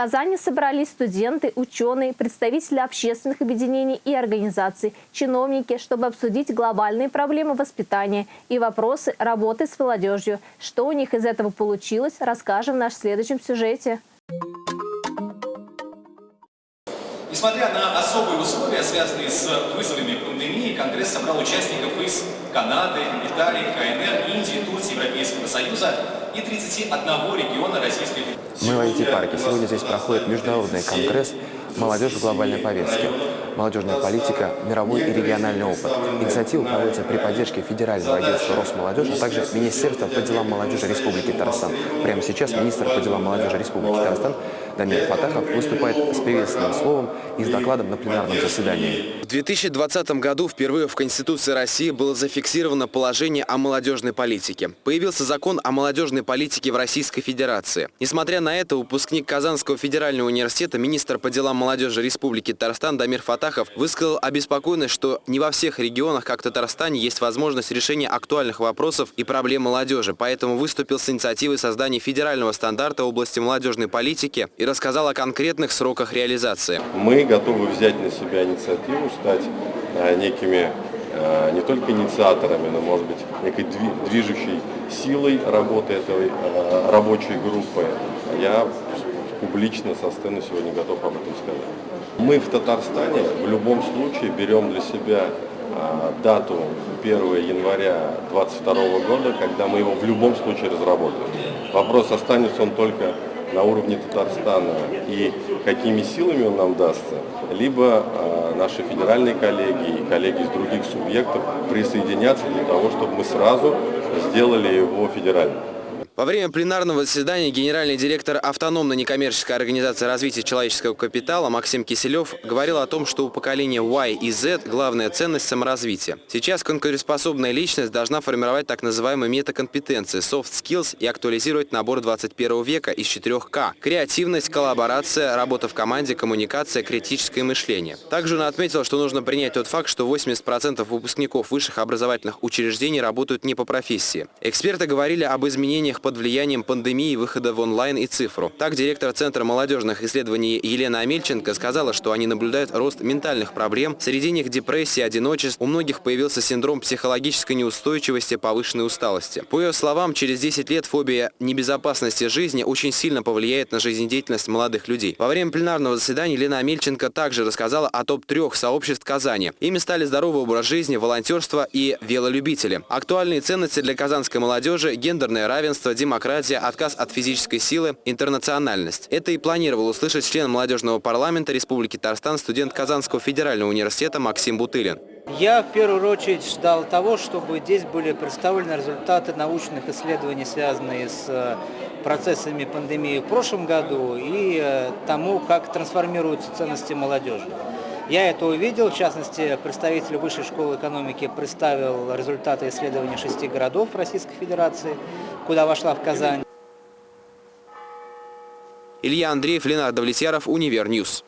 Казани собрались студенты, ученые, представители общественных объединений и организаций, чиновники, чтобы обсудить глобальные проблемы воспитания и вопросы работы с молодежью. Что у них из этого получилось, расскажем в нашем следующем сюжете. Несмотря на особые условия, связанные с вызовами пандемии, Конгресс собрал участников из Канады, Италии, КНР, Индии, Турции, Европейского Союза и 31 региона Российской Федерации. Мы в IT-парке. Сегодня здесь проходит международный конгресс «Молодежь в глобальной повестке». Молодежная политика, мировой и региональный опыт. Инициатива проводится при поддержке Федерального агентства Росмолодежи, а также Министерства по делам молодежи Республики Татарстан. Прямо сейчас министр по делам молодежи Республики Татарстан Дамир Фатахов выступает с приветственным словом и с докладом на пленарном заседании. В 2020 году впервые в Конституции России было зафиксировано положение о молодежной политике. Появился закон о молодежной политике в Российской Федерации. Несмотря на это, выпускник Казанского федерального университета, министр по делам молодежи Республики Татарстан Дамир Фатахов высказал обеспокоенность, что не во всех регионах, как в Татарстане, есть возможность решения актуальных вопросов и проблем молодежи. Поэтому выступил с инициативой создания федерального стандарта в области молодежной политики и рассказал о конкретных сроках реализации. Мы готовы взять на себя инициативу, стать а, некими а, не только инициаторами, но, может быть, некой движущей силой работы этой а, рабочей группы. Я публично со сцены сегодня готов об этом сказать. Мы в Татарстане в любом случае берем для себя дату 1 января 2022 года, когда мы его в любом случае разработаем. Вопрос, останется он только на уровне Татарстана и какими силами он нам дастся, либо э, наши федеральные коллеги и коллеги из других субъектов присоединятся для того, чтобы мы сразу сделали его федеральным. Во время пленарного заседания генеральный директор автономной некоммерческой организации развития человеческого капитала Максим Киселев говорил о том, что у поколения Y и Z главная ценность – саморазвития. Сейчас конкурентоспособная личность должна формировать так называемые метакомпетенции, soft skills и актуализировать набор 21 века из 4К – креативность, коллаборация, работа в команде, коммуникация, критическое мышление. Также он отметил, что нужно принять тот факт, что 80% выпускников высших образовательных учреждений работают не по профессии. Эксперты говорили об изменениях по под влиянием пандемии выхода в онлайн и цифру. Так, директор Центра молодежных исследований Елена Амельченко сказала, что они наблюдают рост ментальных проблем, среди них депрессия, одиночество, у многих появился синдром психологической неустойчивости, повышенной усталости. По ее словам, через 10 лет фобия небезопасности жизни очень сильно повлияет на жизнедеятельность молодых людей. Во время пленарного заседания Елена Амельченко также рассказала о топ-трех сообществ Казани. Ими стали здоровый образ жизни, волонтерство и велолюбители. Актуальные ценности для казанской молодежи – гендерное равенство, демократия, отказ от физической силы, интернациональность. Это и планировал услышать член молодежного парламента Республики Татарстан, студент Казанского федерального университета Максим Бутылин. Я в первую очередь ждал того, чтобы здесь были представлены результаты научных исследований, связанные с э, процессами пандемии в прошлом году и э, тому, как трансформируются ценности молодежи. Я это увидел, в частности, представитель Высшей школы экономики представил результаты исследования шести городов Российской Федерации, куда вошла и Казань. Илья Андреев, Ленар Довлетьяров, Univer News.